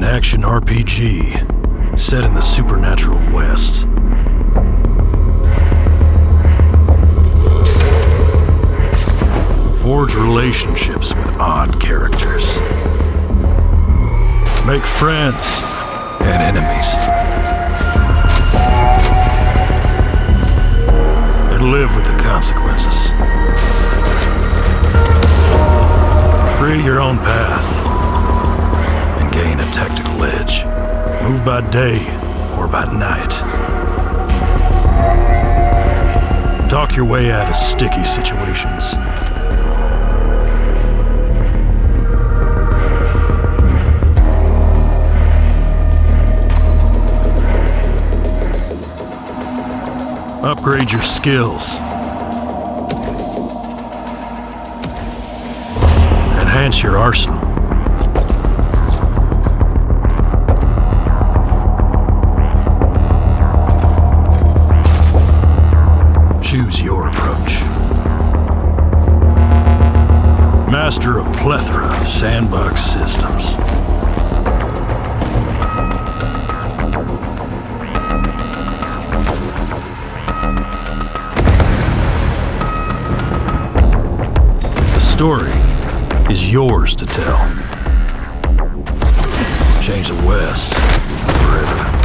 An action RPG set in the supernatural West. Forge relationships with odd characters. Make friends and enemies. And live with the consequences. Create your own path gain a tactical edge. Move by day or by night. Talk your way out of sticky situations. Upgrade your skills. Enhance your arsenal. Your approach. Master of plethora of sandbox systems. The story is yours to tell. Change the West forever.